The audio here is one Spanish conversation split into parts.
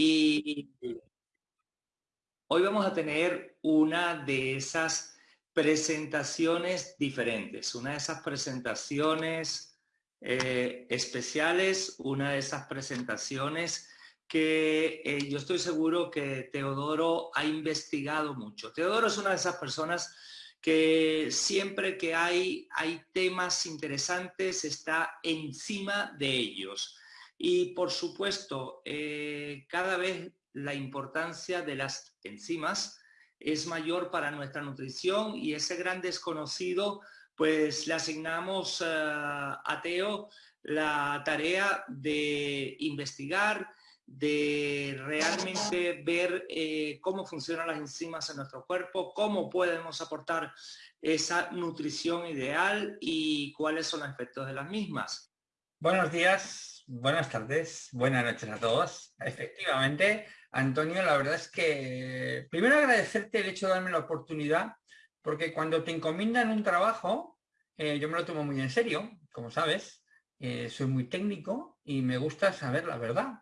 Y hoy vamos a tener una de esas presentaciones diferentes, una de esas presentaciones eh, especiales, una de esas presentaciones que eh, yo estoy seguro que Teodoro ha investigado mucho. Teodoro es una de esas personas que siempre que hay, hay temas interesantes está encima de ellos. Y por supuesto, eh, cada vez la importancia de las enzimas es mayor para nuestra nutrición y ese gran desconocido, pues le asignamos eh, a Teo la tarea de investigar, de realmente ver eh, cómo funcionan las enzimas en nuestro cuerpo, cómo podemos aportar esa nutrición ideal y cuáles son los efectos de las mismas. Buenos días, buenas tardes, buenas noches a todos. Efectivamente, Antonio, la verdad es que primero agradecerte el hecho de darme la oportunidad, porque cuando te encomiendan un trabajo, eh, yo me lo tomo muy en serio, como sabes, eh, soy muy técnico y me gusta saber la verdad.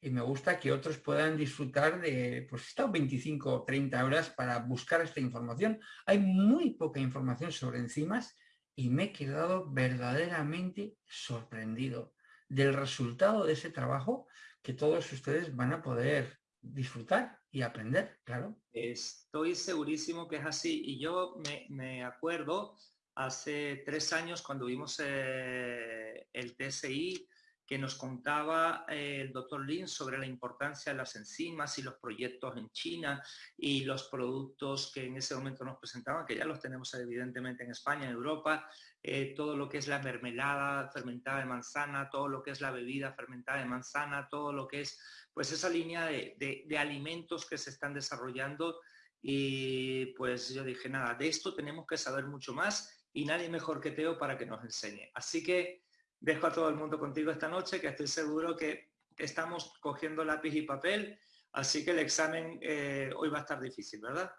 Y me gusta que otros puedan disfrutar de, pues he 25 o 30 horas para buscar esta información. Hay muy poca información sobre enzimas y me he quedado verdaderamente sorprendido del resultado de ese trabajo que todos ustedes van a poder disfrutar y aprender, claro. Estoy segurísimo que es así. Y yo me, acuerdo hace tres años cuando vimos eh, el TSI que nos contaba eh, el doctor Lin sobre la importancia de las enzimas y los proyectos en China y los productos que en ese momento nos presentaban, que ya los tenemos evidentemente en España, en Europa, eh, todo lo que es la mermelada fermentada de manzana, todo lo que es la bebida fermentada de manzana, todo lo que es pues esa línea de, de alimentos que se están desarrollando y pues yo dije, nada, de esto tenemos que saber mucho más y nadie mejor que Teo para que nos enseñe. Así que dejo a todo el mundo contigo esta noche, que estoy seguro que estamos cogiendo lápiz y papel, así que el examen eh, hoy va a estar difícil, ¿verdad?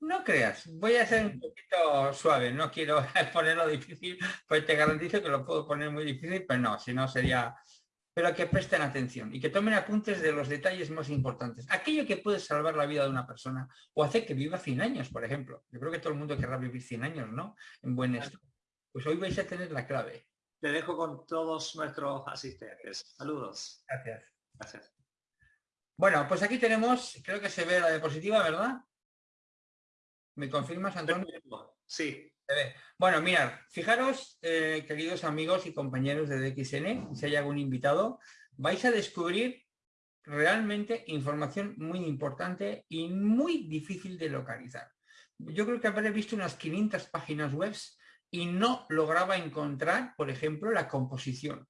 No creas, voy a ser un poquito suave, no quiero ponerlo difícil, pues te garantizo que lo puedo poner muy difícil, pero no, si no sería... Pero que presten atención y que tomen apuntes de los detalles más importantes. Aquello que puede salvar la vida de una persona o hacer que viva 100 años, por ejemplo. Yo creo que todo el mundo querrá vivir 100 años, ¿no? En buen estado. Pues hoy vais a tener la clave. Te dejo con todos nuestros asistentes. Saludos. Gracias. Gracias. Bueno, pues aquí tenemos, creo que se ve la diapositiva, ¿verdad? ¿Me confirmas, Antonio? Sí. Bueno, mirad, fijaros, eh, queridos amigos y compañeros de DXN, si hay algún invitado, vais a descubrir realmente información muy importante y muy difícil de localizar. Yo creo que habré visto unas 500 páginas web y no lograba encontrar, por ejemplo, la composición.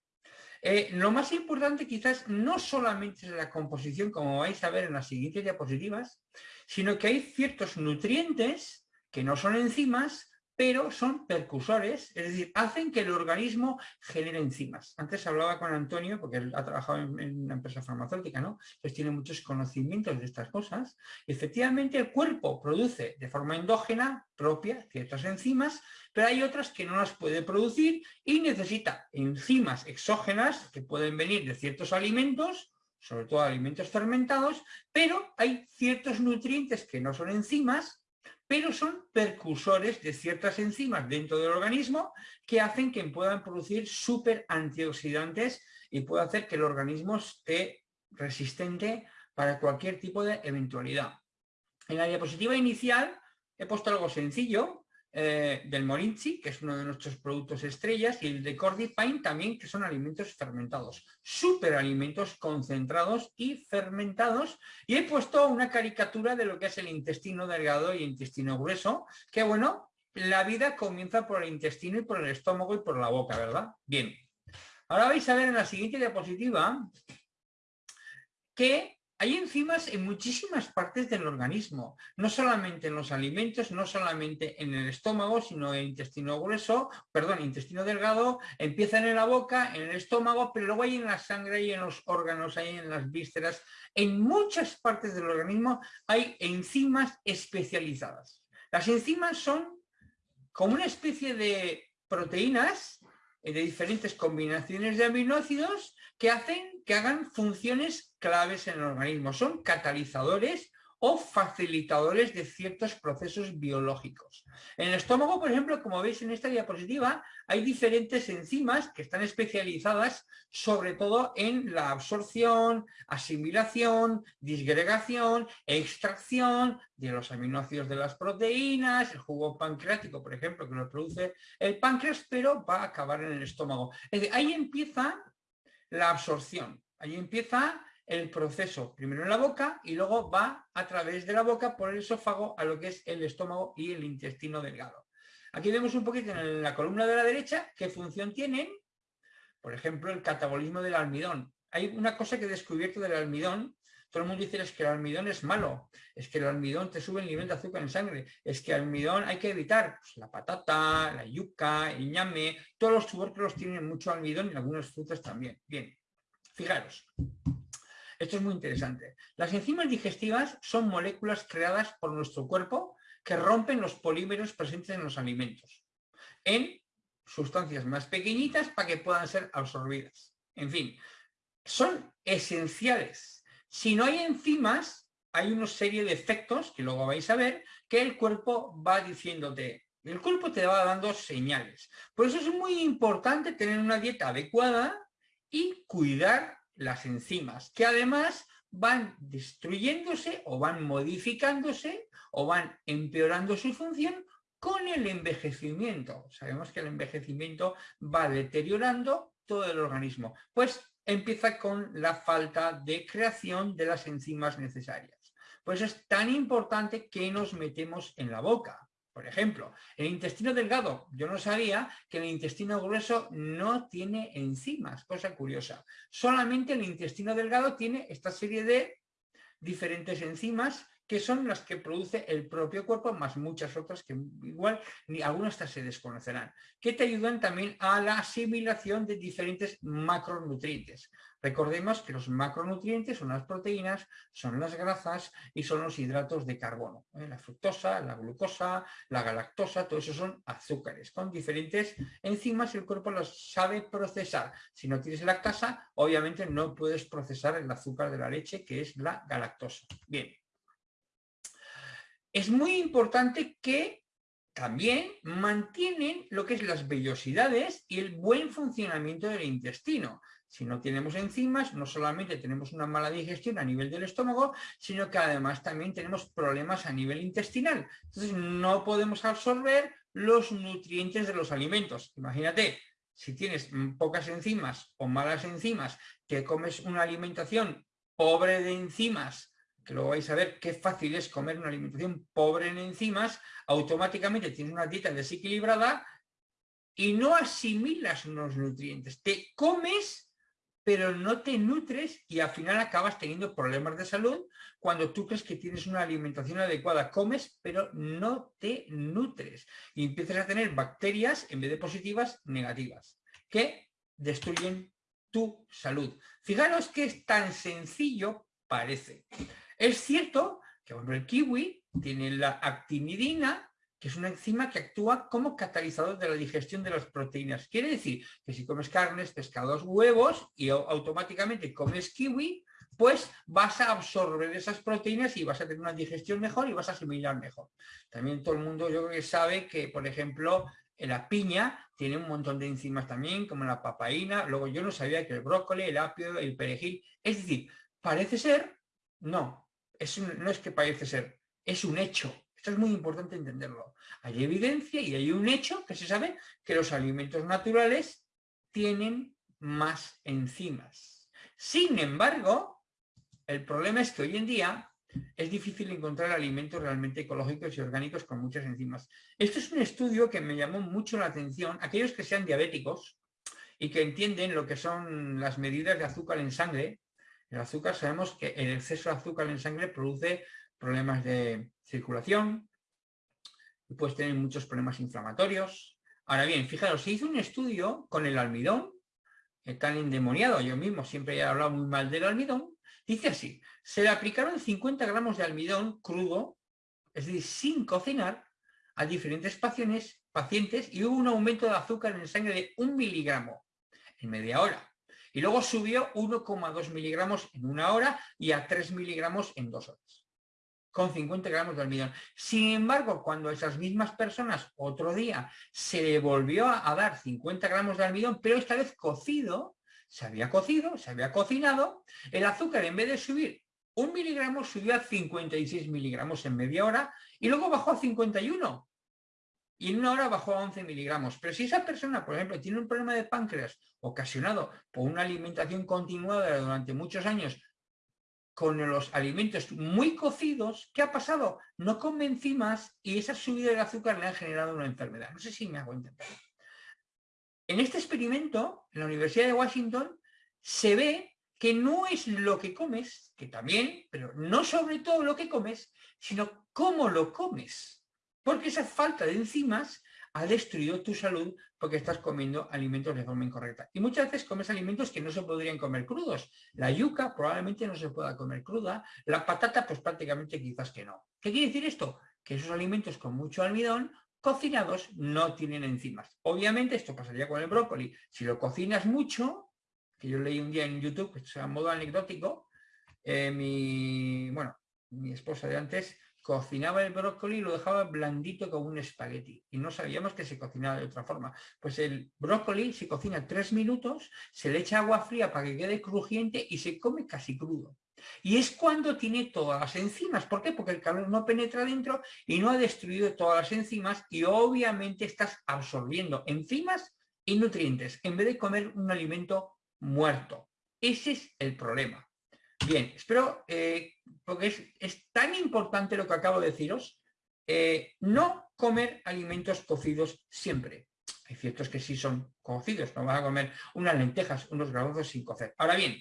Eh, lo más importante quizás no solamente es la composición, como vais a ver en las siguientes diapositivas, sino que hay ciertos nutrientes que no son enzimas, pero son percusores, es decir, hacen que el organismo genere enzimas. Antes hablaba con Antonio, porque él ha trabajado en, una empresa farmacéutica, ¿no? Entonces tiene muchos conocimientos de estas cosas. efectivamente, el cuerpo produce de forma endógena propia ciertas enzimas, pero hay otras que no las puede producir y necesita enzimas exógenas que pueden venir de ciertos alimentos, sobre todo alimentos fermentados, pero hay ciertos nutrientes que no son enzimas, pero son percursores de ciertas enzimas dentro del organismo que hacen que puedan producir súper antioxidantes y puede hacer que el organismo esté resistente para cualquier tipo de eventualidad. En la diapositiva inicial he puesto algo sencillo, eh, del Morinchi, que es uno de nuestros productos estrellas, y el de Cordipine también, que son alimentos fermentados, superalimentos concentrados y fermentados. Y he puesto una caricatura de lo que es el intestino delgado y intestino grueso, que bueno, la vida comienza por el intestino y por el estómago y por la boca, ¿verdad? Bien. Ahora vais a ver en la siguiente diapositiva que hay enzimas en muchísimas partes del organismo, no solamente en los alimentos, no solamente en el estómago, sino en el intestino grueso, perdón, intestino delgado, empiezan en la boca, en el estómago, pero luego hay en la sangre, y en los órganos, hay en las vísceras. En muchas partes del organismo hay enzimas especializadas. Las enzimas son como una especie de proteínas eh, de diferentes combinaciones de aminoácidos que hacen que hagan funciones claves en el organismo. Son catalizadores o facilitadores de ciertos procesos biológicos. En el estómago, por ejemplo, como veis en esta diapositiva, hay diferentes enzimas que están especializadas sobre todo en la absorción, asimilación, disgregación, extracción de los aminoácidos de las proteínas, el jugo pancreático, por ejemplo, que lo produce el páncreas, pero va a acabar en el estómago. Es decir, ahí empieza la absorción, ahí empieza el proceso primero en la boca y luego va a través de la boca por el esófago a lo que es el estómago y el intestino delgado. Aquí vemos un poquito en la columna de la derecha qué función tienen, por ejemplo, el catabolismo del almidón. Hay una cosa que he descubierto del almidón, todo el mundo dice es que el almidón es malo, es que el almidón te sube el nivel de azúcar en sangre, es que el almidón hay que evitar pues, la patata, la yuca, el ñame, todos los tubérculos tienen mucho almidón y algunas frutas también. Bien, fijaros. Esto es muy interesante. Las enzimas digestivas son moléculas creadas por nuestro cuerpo que rompen los polímeros presentes en los alimentos en sustancias más pequeñitas para que puedan ser absorbidas. En fin, son esenciales. Si no hay enzimas, hay una serie de efectos, que luego vais a ver, que el cuerpo va diciéndote. El cuerpo te va dando señales. Por eso es muy importante tener una dieta adecuada y cuidar las enzimas, que además van destruyéndose o van modificándose o van empeorando su función con el envejecimiento. Sabemos que el envejecimiento va deteriorando todo el organismo. Pues empieza con la falta de creación de las enzimas necesarias. Pues es tan importante que nos metemos en la boca. Por ejemplo, el intestino delgado, yo no sabía que el intestino grueso no tiene enzimas, cosa curiosa. Solamente el intestino delgado tiene esta serie de diferentes enzimas que son las que produce el propio cuerpo, más muchas otras que igual ni algunas hasta se desconocerán, que te ayudan también a la asimilación de diferentes macronutrientes. Recordemos que los macronutrientes son las proteínas, son las grasas y son los hidratos de carbono. ¿eh? La fructosa, la glucosa, la galactosa, todo eso son azúcares. Con diferentes enzimas el cuerpo los sabe procesar. Si no tienes lactasa, obviamente no puedes procesar el azúcar de la leche, que es la galactosa. Bien, es muy importante que también mantienen lo que es las vellosidades y el buen funcionamiento del intestino. Si no tenemos enzimas, no solamente tenemos una mala digestión a nivel del estómago, sino que además también tenemos problemas a nivel intestinal. Entonces no podemos absorber los nutrientes de los alimentos. Imagínate, si tienes pocas enzimas o malas enzimas, que comes una alimentación pobre de enzimas, que luego vais a ver qué fácil es comer una alimentación pobre en enzimas, automáticamente tienes una dieta desequilibrada y no asimilas unos nutrientes. Te comes, pero no te nutres y al final acabas teniendo problemas de salud cuando tú crees que tienes una alimentación adecuada. Comes, pero no te nutres. Y empiezas a tener bacterias, en vez de positivas, negativas, que destruyen tu salud. Fijaros que es tan sencillo parece. Es cierto que el kiwi tiene la actinidina, que es una enzima que actúa como catalizador de la digestión de las proteínas. Quiere decir que si comes carnes, pescados, huevos y automáticamente comes kiwi, pues vas a absorber esas proteínas y vas a tener una digestión mejor y vas a asimilar mejor. También todo el mundo yo creo que sabe que, por ejemplo, la piña tiene un montón de enzimas también, como la papaína. Luego yo no sabía que el brócoli, el apio, el perejil... Es decir, parece ser, no, no es que parece ser, es un hecho. Esto es muy importante entenderlo. Hay evidencia y hay un hecho que se sabe que los alimentos naturales tienen más enzimas. Sin embargo, el problema es que hoy en día es difícil encontrar alimentos realmente ecológicos y orgánicos con muchas enzimas. Esto es un estudio que me llamó mucho la atención. Aquellos que sean diabéticos y que entienden lo que son las medidas de azúcar en sangre, el azúcar sabemos que el exceso de azúcar en sangre produce problemas de circulación y puedes tener muchos problemas inflamatorios. Ahora bien, fijaros, se hizo un estudio con el almidón, tan endemoniado, yo mismo siempre he hablado muy mal del almidón, dice así, se le aplicaron 50 gramos de almidón crudo, es decir, sin cocinar, a diferentes pacientes, pacientes y hubo un aumento de azúcar en sangre de un miligramo en media hora. Y luego subió 1,2 miligramos en una hora y a 3 miligramos en dos horas con 50 gramos de almidón. Sin embargo, cuando esas mismas personas otro día se le volvió a, dar 50 gramos de almidón, pero esta vez cocido, se había cocido, se había cocinado, el azúcar en vez de subir un miligramo subió a 56 miligramos en media hora y luego bajó a 51 y en una hora bajó a 11 miligramos. Pero si esa persona, por ejemplo, tiene un problema de páncreas ocasionado por una alimentación continuada durante muchos años con los alimentos muy cocidos, ¿qué ha pasado? No come enzimas y esa subida del azúcar le ha generado una enfermedad. No sé si me hago entender. En este experimento, en la Universidad de Washington, se ve que no es lo que comes, que también, pero no sobre todo lo que comes, sino cómo lo comes. Porque esa falta de enzimas ha destruido tu salud porque estás comiendo alimentos de forma incorrecta. Y muchas veces comes alimentos que no se podrían comer crudos. La yuca probablemente no se pueda comer cruda, la patata pues prácticamente quizás que no. ¿Qué quiere decir esto? Que esos alimentos con mucho almidón cocinados no tienen enzimas. Obviamente esto pasaría con el brócoli. Si lo cocinas mucho, que yo leí un día en YouTube, que es a modo anecdótico, eh, mi, bueno, mi esposa de antes cocinaba el brócoli y lo dejaba blandito como un espagueti. Y no sabíamos que se cocinaba de otra forma. Pues el brócoli se cocina tres minutos, se le echa agua fría para que quede crujiente y se come casi crudo. Y es cuando tiene todas las enzimas. ¿Por qué? Porque el calor no penetra dentro y no ha destruido todas las enzimas y obviamente estás absorbiendo enzimas y nutrientes en vez de comer un alimento muerto. Ese es el problema. Bien, espero, eh, porque es, tan importante lo que acabo de deciros, eh, no comer alimentos cocidos siempre. Hay ciertos que sí son cocidos, no van a comer unas lentejas, unos garbanzos sin cocer. Ahora bien,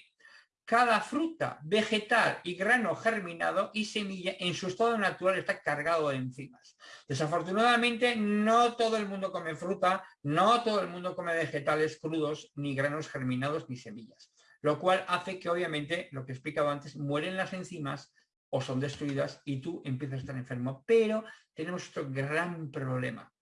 cada fruta, vegetal y grano germinado y semilla en su estado natural está cargado de enzimas. Desafortunadamente no todo el mundo come fruta, no todo el mundo come vegetales crudos, ni granos germinados, ni semillas lo cual hace que obviamente, lo que he explicado antes, mueren las enzimas o son destruidas y tú empiezas a estar enfermo. Pero tenemos otro gran problema.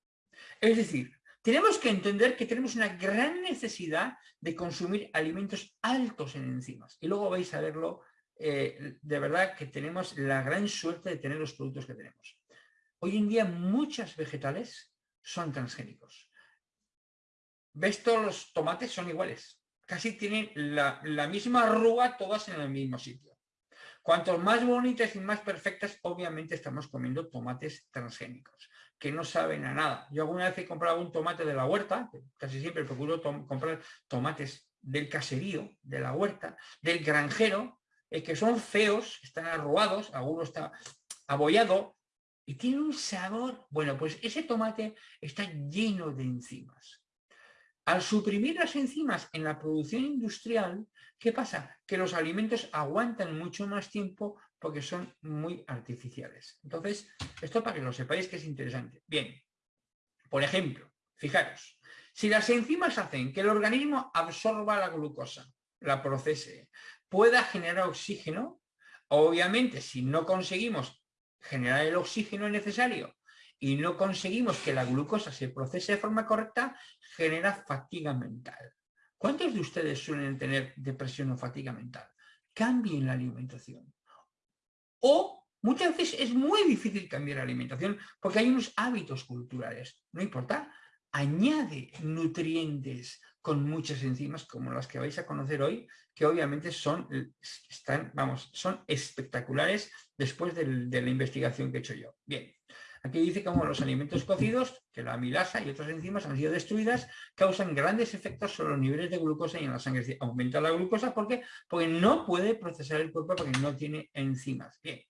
Es decir, tenemos que entender que tenemos una gran necesidad de consumir alimentos altos en enzimas. Y luego vais a verlo, eh, de verdad que tenemos la gran suerte de tener los productos que tenemos. Hoy en día muchas vegetales son transgénicos. ¿Ves todos los tomates? Son iguales casi tienen la, misma arruga todas en el mismo sitio. Cuanto más bonitas y más perfectas, obviamente estamos comiendo tomates transgénicos, que no saben a nada. Yo alguna vez he comprado un tomate de la huerta, casi siempre procuro comprar tomates del caserío, de la huerta, del granjero, eh, que son feos, están arrugados, alguno está abollado, y tiene un sabor, bueno, pues ese tomate está lleno de enzimas. Al suprimir las enzimas en la producción industrial, ¿qué pasa? Que los alimentos aguantan mucho más tiempo porque son muy artificiales. Entonces, esto para que lo sepáis que es interesante. Bien, por ejemplo, fijaros, si las enzimas hacen que el organismo absorba la glucosa, la procese, pueda generar oxígeno, obviamente si no conseguimos generar el oxígeno necesario y no conseguimos que la glucosa se procese de forma correcta, genera fatiga mental. ¿Cuántos de ustedes suelen tener depresión o fatiga mental? Cambien la alimentación. O muchas veces es muy difícil cambiar la alimentación porque hay unos hábitos culturales. No importa, añade nutrientes con muchas enzimas como las que vais a conocer hoy, que obviamente son, están, vamos, son espectaculares después de la investigación que he hecho yo. Bien, Aquí dice como los alimentos cocidos, que la amilasa y otras enzimas han sido destruidas, causan grandes efectos sobre los niveles de glucosa y en la sangre. aumenta la glucosa porque, porque no puede procesar el cuerpo porque no tiene enzimas. Bien.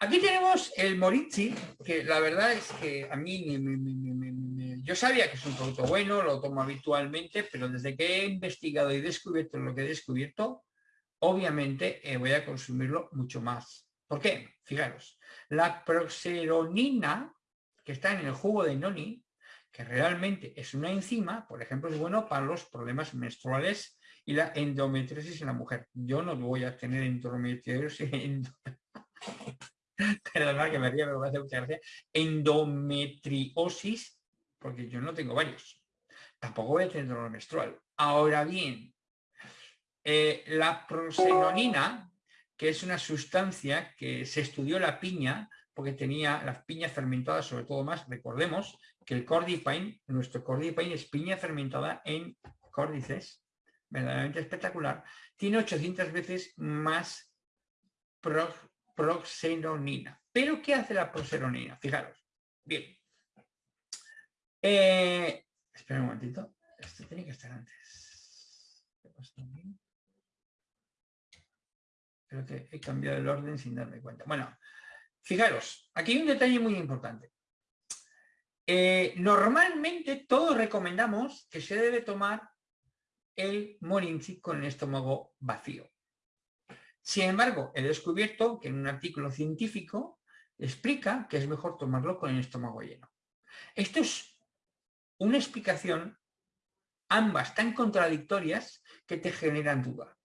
Aquí tenemos el Moritzi, que la verdad es que a mí yo sabía que es un producto bueno, lo tomo habitualmente, pero desde que he investigado y descubierto lo que he descubierto, obviamente eh, voy a consumirlo mucho más. ¿Por qué? Fijaros. La proxeronina, que está en el jugo de noni, que realmente es una enzima, por ejemplo, es bueno para los problemas menstruales y la endometriosis en la mujer. Yo no voy a tener endometriosis, perdonad que me ría, pero me hace mucha gracia, endometriosis, porque yo no tengo varios. Tampoco voy a tener dolor menstrual. Ahora bien, eh, la prosenonina, que es una sustancia que se estudió la piña, porque tenía las piñas fermentadas, sobre todo más, recordemos que el cordipine, nuestro cordipine es piña fermentada en córdices, verdaderamente espectacular, tiene 800 veces más proxenonina. ¿Pero qué hace la proxenonina? Fijaros. Bien. Eh, espera un momentito. Esto tiene que estar antes. Creo que he cambiado el orden sin darme cuenta. Bueno, fijaros, aquí hay un detalle muy importante. Eh, normalmente todos recomendamos que se debe tomar el morinchi con el estómago vacío. Sin embargo, he descubierto que en un artículo científico explica que es mejor tomarlo con el estómago lleno. Esto es una explicación, ambas tan contradictorias, que te generan duda.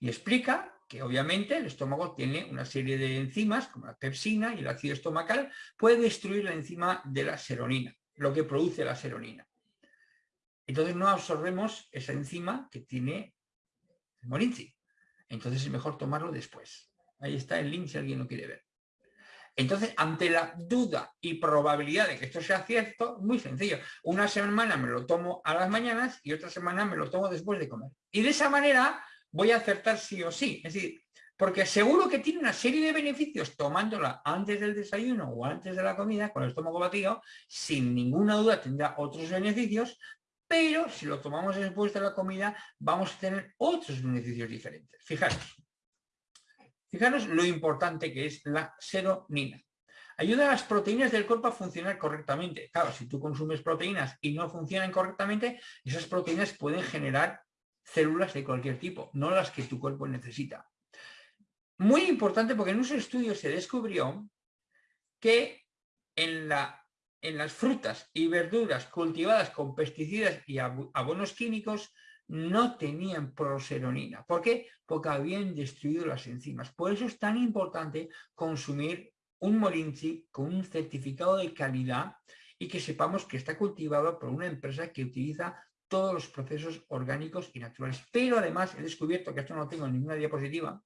Y explica que obviamente el estómago tiene una serie de enzimas, como la pepsina y el ácido estomacal, puede destruir la enzima de la seronina, lo que produce la seronina. Entonces no absorbemos esa enzima que tiene el morinchi. Entonces es mejor tomarlo después. Ahí está el link si alguien lo quiere ver. Entonces, ante la duda y probabilidad de que esto sea cierto, muy sencillo. Una semana me lo tomo a las mañanas y otra semana me lo tomo después de comer. Y de esa manera voy a acertar sí o sí. Es decir, porque seguro que tiene una serie de beneficios tomándola antes del desayuno o antes de la comida, con el estómago vacío, sin ninguna duda tendrá otros beneficios, pero si lo tomamos después de la comida vamos a tener otros beneficios diferentes. Fijaros, fijaros lo importante que es la seronina. Ayuda a las proteínas del cuerpo a funcionar correctamente. Claro, si tú consumes proteínas y no funcionan correctamente, esas proteínas pueden generar células de cualquier tipo, no las que tu cuerpo necesita. Muy importante porque en unos estudios se descubrió que en, la, en las frutas y verduras cultivadas con pesticidas y abonos químicos no tenían proseronina. ¿Por qué? Porque habían destruido las enzimas. Por eso es tan importante consumir un molinchi con un certificado de calidad y que sepamos que está cultivado por una empresa que utiliza todos los procesos orgánicos y naturales. Pero además he descubierto, que esto no tengo en ninguna diapositiva,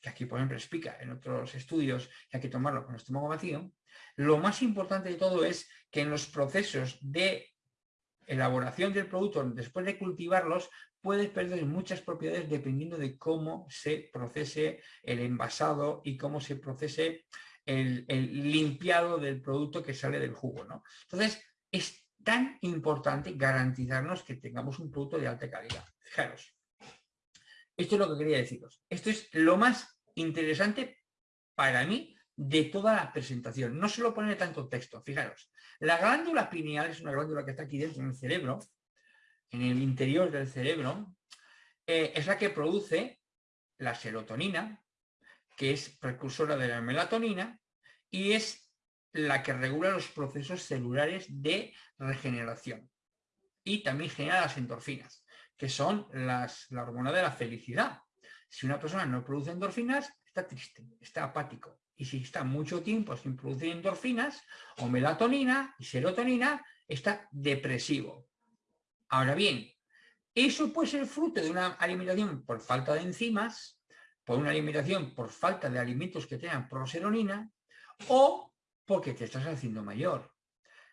que aquí por ejemplo explica en otros estudios que hay que tomarlo con el estómago vacío, lo más importante de todo es que en los procesos de elaboración del producto, después de cultivarlos, puedes perder muchas propiedades dependiendo de cómo se procese el envasado y cómo se procese el, el limpiado del producto que sale del jugo. ¿no? Entonces, es tan importante garantizarnos que tengamos un producto de alta calidad. Fijaros, esto es lo que quería deciros. Esto es lo más interesante para mí de toda la presentación. No se lo pone tanto texto, fijaros. La glándula pineal es una glándula que está aquí dentro en el cerebro, en el interior del cerebro, eh, es la que produce la serotonina, que es precursora de la melatonina, y es la que regula los procesos celulares de regeneración. Y también genera las endorfinas, que son las, la hormona de la felicidad. Si una persona no produce endorfinas, está triste, está apático. Y si está mucho tiempo sin producir endorfinas o melatonina y serotonina, está depresivo. Ahora bien, eso puede ser fruto de una alimentación por falta de enzimas, por una alimentación por falta de alimentos que tengan proseronina, o porque te estás haciendo mayor.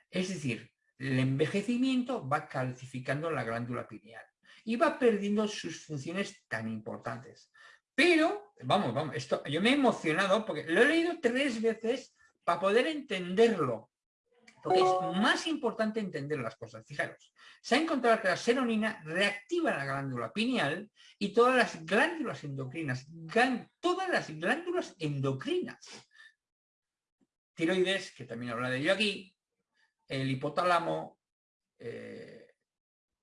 Es decir, el envejecimiento va calcificando la glándula pineal y va perdiendo sus funciones tan importantes. Pero, vamos, vamos, esto, yo me he emocionado porque lo he leído tres veces para poder entenderlo. Porque es más importante entender las cosas. Fijaros, se ha encontrado que la seronina reactiva la glándula pineal y todas las glándulas endocrinas, todas las glándulas endocrinas tiroides, que también habla de ello aquí, el hipotálamo, eh,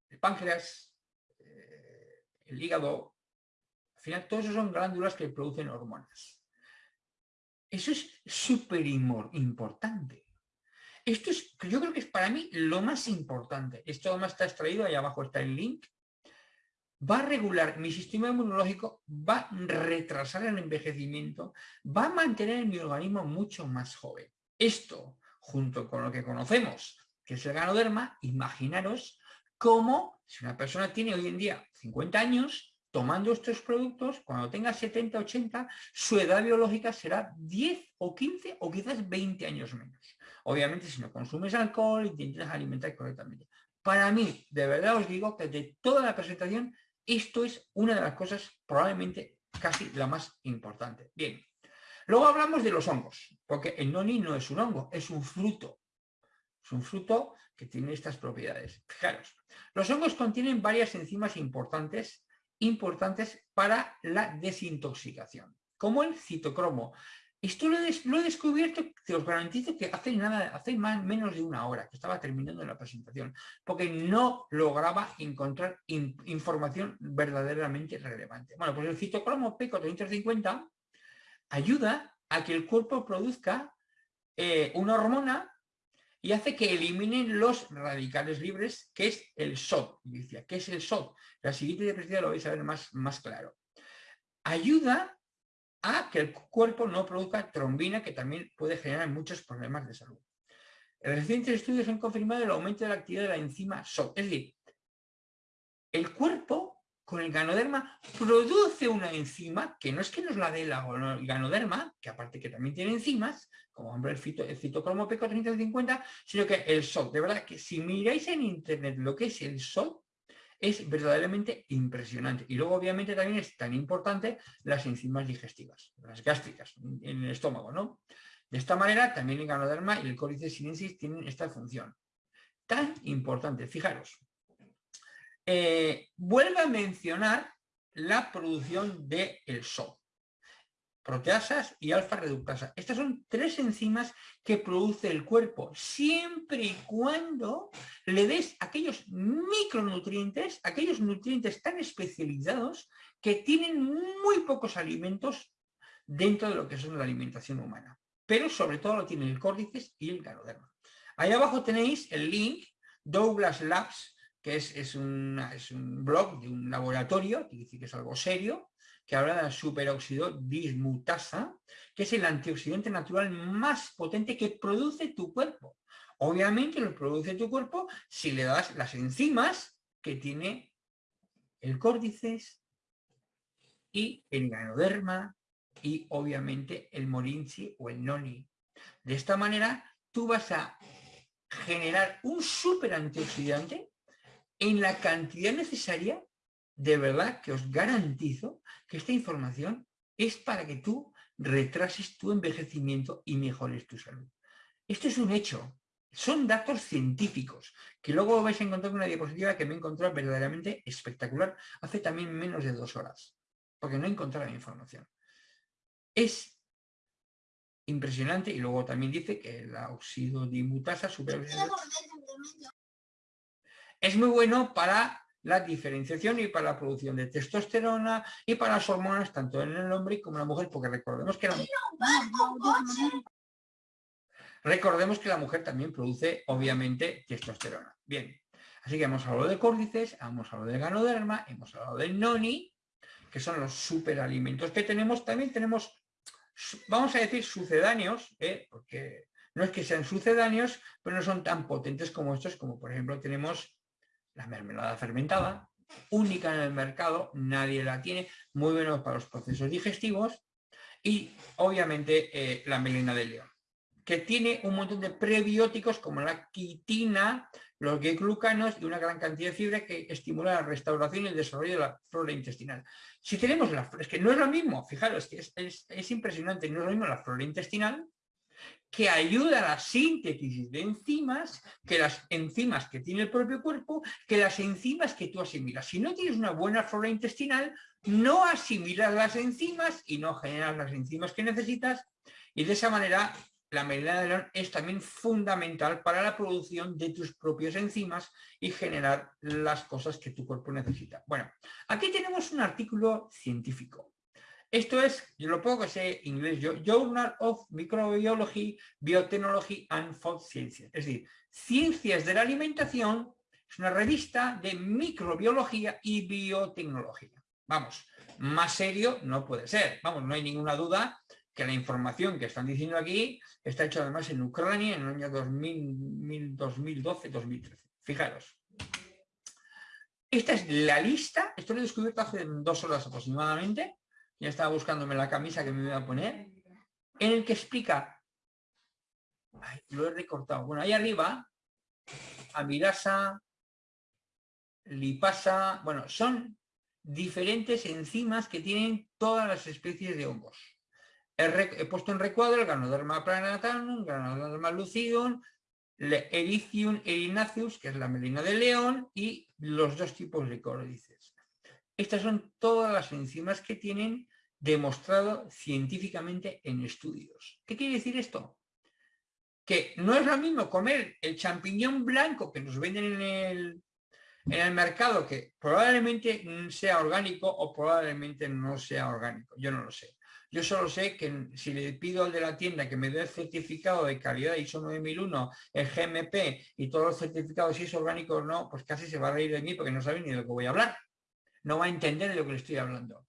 el páncreas, eh, el hígado, al final todos esos son glándulas que producen hormonas. Eso es súper importante. Esto es, yo creo que es para mí lo más importante. Esto además está extraído, ahí abajo está el link, va a regular mi sistema inmunológico, va a retrasar el envejecimiento, va a mantener mi organismo mucho más joven. Esto, junto con lo que conocemos, que es el ganoderma, imaginaros cómo si una persona tiene hoy en día 50 años, tomando estos productos, cuando tenga 70, 80, su edad biológica será 10 o 15 o quizás 20 años menos. Obviamente si no consumes alcohol y te intentas alimentar correctamente. Para mí, de verdad os digo que de toda la presentación, esto es una de las cosas probablemente casi la más importante. Bien, luego hablamos de los hongos, porque el noni no es un hongo, es un fruto. Es un fruto que tiene estas propiedades. Fijaros, los hongos contienen varias enzimas importantes, importantes para la desintoxicación, como el citocromo. Esto lo he, descubierto, te os garantizo que hace nada, hace menos de una hora que estaba terminando la presentación, porque no lograba encontrar información verdaderamente relevante. Bueno, pues el citocromo P450 ayuda a que el cuerpo produzca eh, una hormona y hace que eliminen los radicales libres, que es el SOD. Decía, ¿qué es el SOD? La siguiente diapositiva lo vais a ver más claro. Ayuda a que el cuerpo no produzca trombina, que también puede generar muchos problemas de salud. Recientes estudios han confirmado el aumento de la actividad de la enzima SOD. Es decir, el cuerpo con el ganoderma produce una enzima que no es que nos la dé el ganoderma, que aparte que también tiene enzimas, como hombre el, fito, el citocromo P450, sino que el SOD, de verdad que si miráis en internet lo que es el SOD, es verdaderamente impresionante. Y luego obviamente también es tan importante las enzimas digestivas, las gástricas en el estómago, ¿no? De esta manera también el ganoderma y el cólice sinensis tienen esta función. Tan importante, fijaros, eh, vuelve a mencionar la producción del el SOD. Proteasas y alfa reductasa. Estas son tres enzimas que produce el cuerpo, siempre y cuando le des aquellos micronutrientes, aquellos nutrientes tan especializados que tienen muy pocos alimentos dentro de lo que es la alimentación humana. Pero sobre todo lo tienen el córdices y el ganoderma. Ahí abajo tenéis el link Douglas Labs que es, un blog de un laboratorio, que dice que es algo serio, que habla de superóxido dismutasa, que es el antioxidante natural más potente que produce tu cuerpo. Obviamente lo produce tu cuerpo si le das las enzimas que tiene el córdices y el ganoderma y obviamente el morinchi o el noni. De esta manera tú vas a generar un super antioxidante en la cantidad necesaria, de verdad que os garantizo que esta información es para que tú retrases tu envejecimiento y mejores tu salud. Esto es un hecho, son datos científicos, que luego vais a encontrar una diapositiva que me he encontrado verdaderamente espectacular hace también menos de dos horas, porque no he encontrado la información. Es impresionante y luego también dice que la oxidodimutasa super es muy bueno para la diferenciación y para la producción de testosterona y para las hormonas tanto en el hombre como en la mujer, porque recordemos que la, recordemos que la mujer también produce obviamente testosterona. Bien, así que hemos hablado de córdices, hemos hablado de ganoderma, hemos hablado del noni, que son los superalimentos que tenemos. También tenemos, vamos a decir, sucedáneos, ¿eh? porque no es que sean sucedáneos, pero no son tan potentes como estos, como por ejemplo tenemos la mermelada fermentada, única en el mercado, nadie la tiene, muy bueno para los procesos digestivos y obviamente eh, la melena de león, que tiene un montón de prebióticos como la quitina, los glucanos y una gran cantidad de fibra que estimula la restauración y el desarrollo de la flora intestinal. Si tenemos la es que no es lo mismo, fijaros, que es, es impresionante, no es lo mismo la flora intestinal que ayuda a la síntesis de enzimas, que las enzimas que tiene el propio cuerpo, que las enzimas que tú asimilas. Si no tienes una buena flora intestinal, no asimilas las enzimas y no generas las enzimas que necesitas y de esa manera la melena de león es también fundamental para la producción de tus propias enzimas y generar las cosas que tu cuerpo necesita. Bueno, aquí tenemos un artículo científico. Esto es, lo poco que sé inglés yo, Journal of Microbiology, Biotechnology and Food Sciences. Es decir, Ciencias de la Alimentación es una revista de microbiología y biotecnología. Vamos, más serio no puede ser. Vamos, no hay ninguna duda que la información que están diciendo aquí está hecha además en Ucrania en el año 2012-2013. Fijaros. Esta es la lista, esto lo he descubierto hace dos horas aproximadamente, ya estaba buscándome la camisa que me iba a poner, en el que explica, lo he recortado, bueno, ahí arriba, amilasa, lipasa, bueno, son diferentes enzimas que tienen todas las especies de hongos. He, puesto en recuadro el Ganoderma planatanum, Ganoderma lucidum, Ericium erinaceus, que es la melina de león, y los dos tipos de córdices. Estas son todas las enzimas que tienen demostrado científicamente en estudios. ¿Qué quiere decir esto? Que no es lo mismo comer el champiñón blanco que nos venden en el, en el mercado, que probablemente sea orgánico o probablemente no sea orgánico. Yo no lo sé. Yo solo sé que si le pido al de la tienda que me dé el certificado de calidad ISO 9001, el GMP y todos los certificados si es orgánico o no, pues casi se va a reír de mí porque no sabe ni de lo que voy a hablar. No va a entender de lo que le estoy hablando.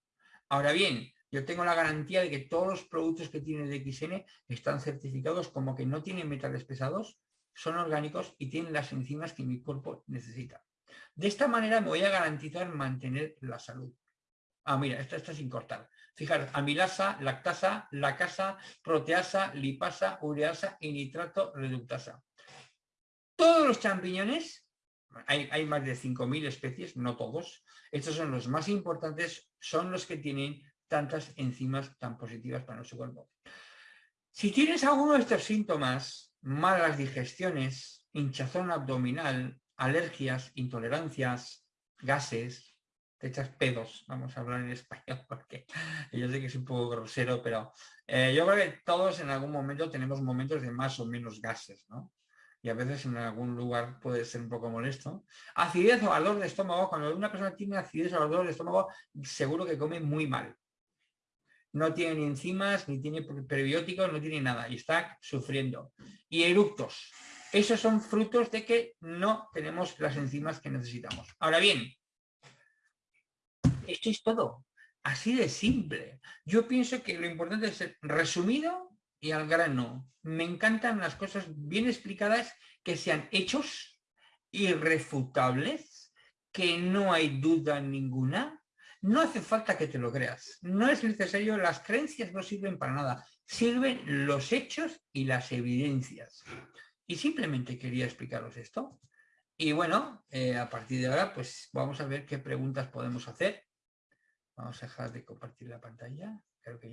Ahora bien, yo tengo la garantía de que todos los productos que tiene DXN están certificados como que no tienen metales pesados, son orgánicos y tienen las enzimas que mi cuerpo necesita. De esta manera me voy a garantizar mantener la salud. Ah, mira, esta está sin cortar. Fijaros, amilasa, lactasa, lacasa, proteasa, lipasa, ureasa y nitrato reductasa. Todos los champiñones, hay, más de 5.000 especies, no todos, estos son los más importantes, son los que tienen tantas enzimas tan positivas para nuestro cuerpo. Si tienes alguno de estos síntomas, malas digestiones, hinchazón abdominal, alergias, intolerancias, gases, te echas pedos, vamos a hablar en español, porque yo sé que es un poco grosero, pero eh, yo creo que todos en algún momento tenemos momentos de más o menos gases, ¿no? Y a veces en algún lugar puede ser un poco molesto. Acidez o ardor de estómago, cuando una persona tiene acidez o ardor de estómago, seguro que come muy mal. No tiene ni enzimas, ni tiene prebióticos, no tiene nada, y está sufriendo. Y eructos. Esos son frutos de que no tenemos las enzimas que necesitamos. Ahora bien, esto es todo. Así de simple. Yo pienso que lo importante es ser resumido y al grano. Me encantan las cosas bien explicadas, que sean hechos, irrefutables, que no hay duda ninguna. No hace falta que te lo creas. No es necesario, las creencias no sirven para nada. Sirven los hechos y las evidencias. Y simplemente quería explicaros esto. Y bueno, eh, a partir de ahora, pues vamos a ver qué preguntas podemos hacer. Vamos a dejar de compartir la pantalla. Creo que